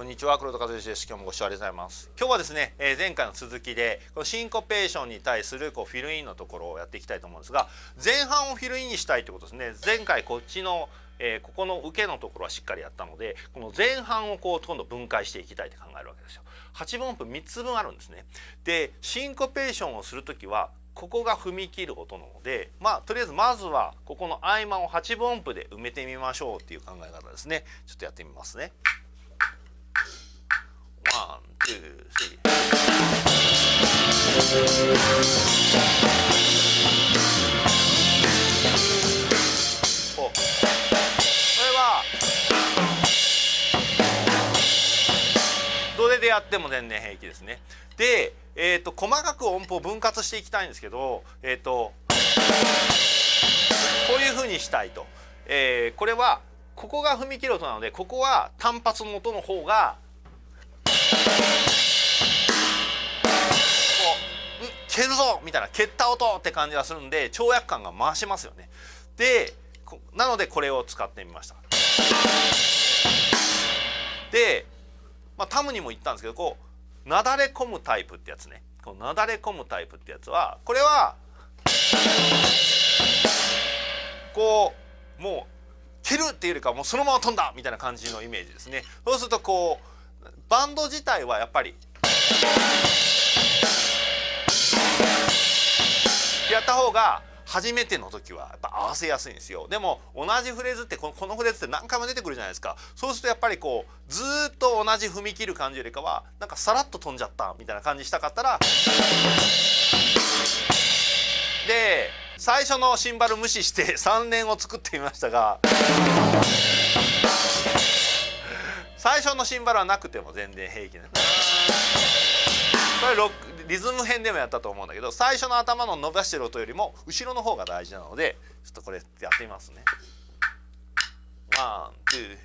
こんにちは黒田和之です今日もご視聴ありがとうございます今日はですね、えー、前回の続きでこのシンコペーションに対するこうフィルインのところをやっていきたいと思うんですが前半をフィルインにしたいってことですね前回こっちのえー、ここの受けのところはしっかりやったのでこの前半をこう今度分解していきたいと考えるわけですよ。8分音符3つ分あるんですね。でシンコペーションをする時はここが踏み切る音なのでまあとりあえずまずはここの合間を8分音符で埋めてみましょうっていう考え方ですね。ちょっとやってみますね。One、two、three。これはどれでやっても全然平気ですね。で、えーと、細かく音符を分割していきたいんですけど、えーと、こういうふうにしたいと、えー、これはここが踏み切る音なのでここは単発の音の方が蹴るぞみたいな蹴った音って感じがするんで跳躍感が増しますよね。でなのでこれを使ってみました。で、まあ、タムにも言ったんですけどこうなだれ込むタイプってやつねこうなだれ込むタイプってやつはこれはこうもう蹴るっていうよりかもうそのまま飛んだみたいな感じのイメージですね。そうするとこうバンド自体はやっぱり。やった方が初めての時はやっぱ合わせやすいんですよ。でも同じフレーズってこのこのフレーズって何回も出てくるじゃないですか。そうするとやっぱりこうずっと同じ踏み切る感じよりかはなんかさらっと飛んじゃったみたいな感じしたかったらで最初のシンバル無視して3連を作ってみましたが最初のシンバルはなくても全然平気なんです。これロックリズム編でもやったと思うんだけど最初の頭の伸ばしてる音よりも後ろの方が大事なのでちょっとこれやってみますね。 One、two。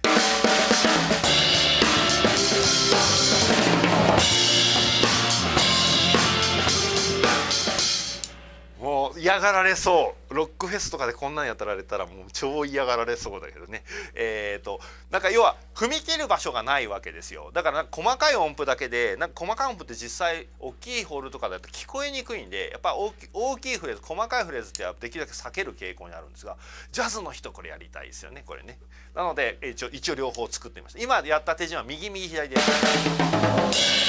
嫌がられそう。ロックフェスとかでこんなんやったられたらもう超嫌がられそうだけどね。えっ、ー、となんか要は踏み切る場所がないわけですよ。だから細かい音符だけでなんか細かい音符って実際大きいホールとかだと聞こえにくいんでやっぱ大き大きいフレーズ細かいフレーズってできるだけ避ける傾向にあるんですがジャズの人これやりたいですよねこれね。なので一応一応両方作ってみました。今やった手順は右右左で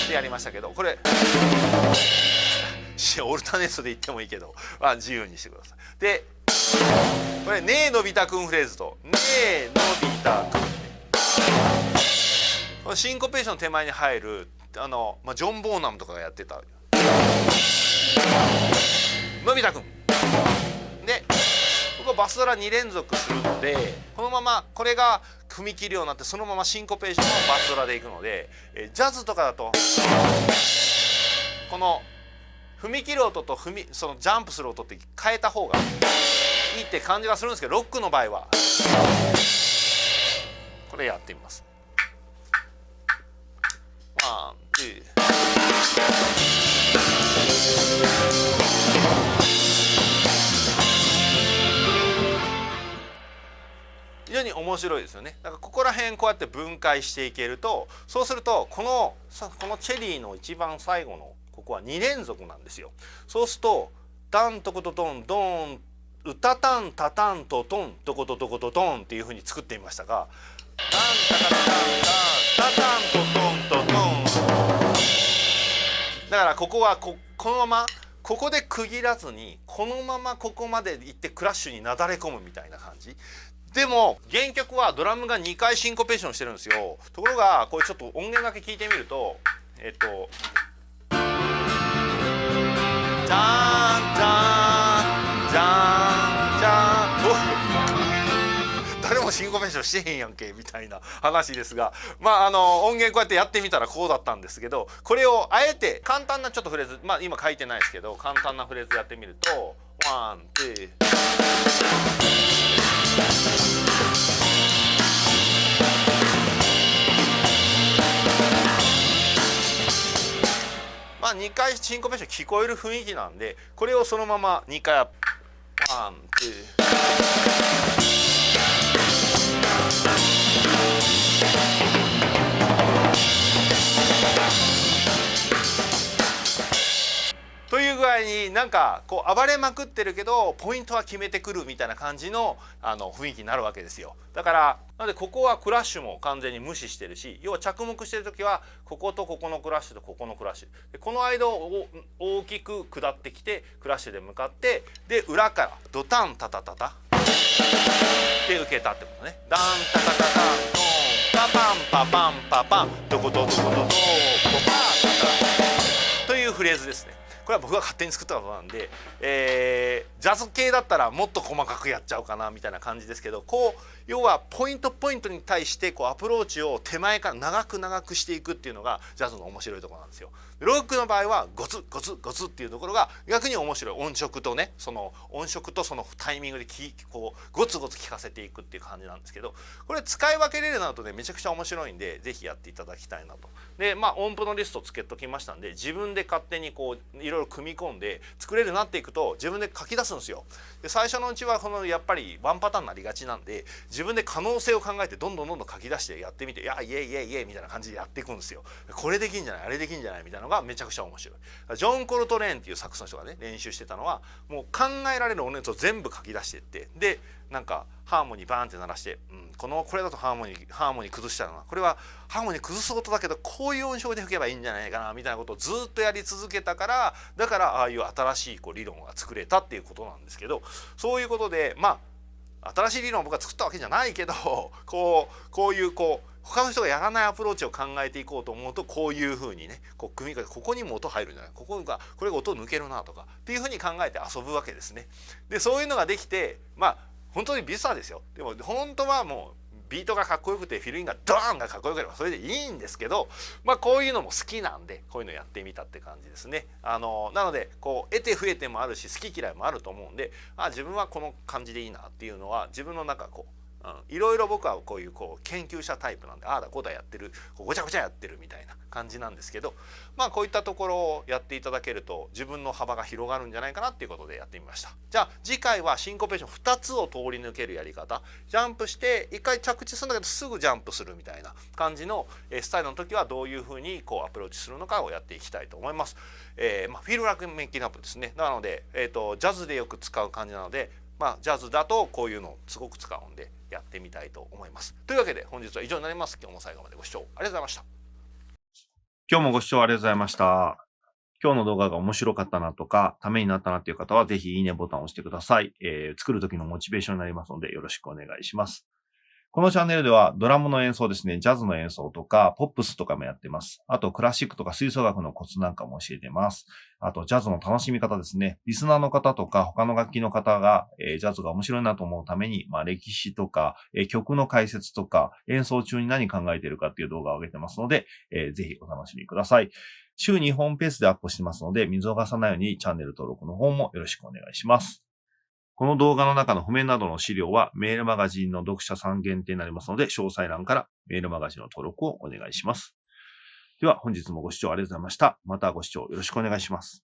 でやりましたけどこれ。オルタネストで言ってもいいけど、まあ、自由にしてください。でこれ「ねえのび太くん」フレーズと「ねえのび太くん」このシンコペーションの手前に入るあの、まあ、ジョン・ボーナムとかがやってた「のび太くん」でここバスドラ2連続するのでこのままこれが踏み切るようになってそのままシンコペーションもバスドラでいくのでジャズとかだと。この「踏み切る音と踏みそのジャンプする音って変えた方がいいって感じがするんですけどロックの場合はこれやってみます。 One、two。非常に面白いですよねだからここら辺こうやって分解していけるとそうするとこのこのチェリーの一番最後のここは2連続なんですよ。そうするとタントコトトンドンうたたんたたんとトントコトトコトトンっていうふうに作ってみましたがタンタカタタンタタントトントトン。だからここはここのままここで区切らずにこのままここまで行ってクラッシュになだれ込むみたいな感じ。でも原曲はドラムが2回シンコペーションしてるんですよ。ところがこれちょっと音源だけ聞いてみるとえっとシンコペーションしてへんやんけみたいな話ですがまああの音源こうやってやってみたらこうだったんですけどこれをあえて簡単なちょっとフレーズまあ今書いてないですけど簡単なフレーズやってみるとワンツー。まあ、2回シンコペーション聞こえる雰囲気なんでこれをそのまま2回ワンツー。という具合になんかこう暴れまくってるけどポイントは決めてくるみたいな感じのあの雰囲気になるわけですよ。だからなのでここはクラッシュも完全に無視してるし要は着目してる時はこことここのクラッシュとここのクラッシュ。でこの間を大きく下ってきてクラッシュで向かってで裏からドタンタタタタ。で受けたってことね。ダンタタタタントンパパンパパンパパン。どこどこどこどこパータタというフレーズですね。これは僕が勝手に作ったことなんで、えー、ジャズ系だったらもっと細かくやっちゃおうかなみたいな感じですけどこう要はポイントポイントに対してこうアプローチを手前から長く長くしていくっていうのがジャズの面白いところなんですよ。ロックの場合はゴツゴツゴツっていうところが逆に面白い音色とねその音色とそのタイミングできこうゴツゴツ聞かせていくっていう感じなんですけどこれ使い分けれるなとねめちゃくちゃ面白いんで是非やっていただきたいなと。でまあ音符のリストつけときましたんで自分で勝手にこういろいろ組み込んで作れるなっていくと自分で書き出すんですよ。で最初のうちはこのやっぱりワンパターンになりがちなんで自分で可能性を考えてどんどんどんどん書き出してやってみて「いやイエイイエイイエイ」みたいな感じでやっていくんですよ。これできんじゃないあれできんじゃないみたいなのがめちゃくちゃ面白い。ジョン・コルトレーンっていうサックスの人がね練習してたのはもう考えられる音熱を全部書き出してってでなんかハーモニーバーンって鳴らして、うん、このこれだとハーモニーハーモニー崩したのはこれはハーモニー崩す音だけどこういう音色で吹けばいいんじゃないかなみたいなことをずっとやり続けたからだからああいう新しいこう理論が作れたっていうことなんですけどそういうことでまあ新しい理論を僕が作ったわけじゃないけどこうこういうこう他の人がやらないアプローチを考えていこうと思うとこういうふうにねこう組み替えここにも音入るんじゃないここがこれが音抜けるなとかっていうふうに考えて遊ぶわけですね。でそういうのができてまあ本当にビスタですよでも本当はもうビートがかっこよくてフィルインがドーンがかっこよければそれでいいんですけどまあこういうのも好きなんでこういうのやってみたって感じですね。あのなのでこう得て増えてもあるし好き嫌いもあると思うんであ自分はこの感じでいいなっていうのは自分の中こういろいろ僕はこういうこう研究者タイプなんでああだこうだやってる。ごちゃごちゃやってるみたいな感じなんですけどまあこういったところをやっていただけると自分の幅が広がるんじゃないかなっていうことでやってみました。じゃあ次回はシンコペーション2つを通り抜けるやり方。ジャンプして1回着地するんだけどすぐジャンプするみたいな感じのスタイルの時はどういうふうにこうアプローチするのかをやっていきたいと思います。えーまあ、フィールラックメイキングアップですね。なので、えーとジャズでよく使う感じなのでまあ、ジャズだとこういうのをすごく使うんでやってみたいと思います。というわけで本日は以上になります。今日も最後までご視聴ありがとうございました。今日もご視聴ありがとうございました。今日の動画が面白かったなとか、ためになったなっていう方は、ぜひいいねボタンを押してください。えー、作るときのモチベーションになりますので、よろしくお願いします。このチャンネルではドラムの演奏ですね、ジャズの演奏とか、ポップスとかもやってます。あと、クラシックとか吹奏楽のコツなんかも教えてます。あと、ジャズの楽しみ方ですね。リスナーの方とか、他の楽器の方が、えー、ジャズが面白いなと思うために、まあ、歴史とか、えー、曲の解説とか、演奏中に何考えてるかっていう動画を上げてますので、えー、ぜひお楽しみください。週2本ペースでアップしてますので、見逃さないようにチャンネル登録の方もよろしくお願いします。この動画の中の譜面などの資料はメールマガジンの読者さん限定になりますので、詳細欄からメールマガジンの登録をお願いします。では本日もご視聴ありがとうございました。またご視聴よろしくお願いします。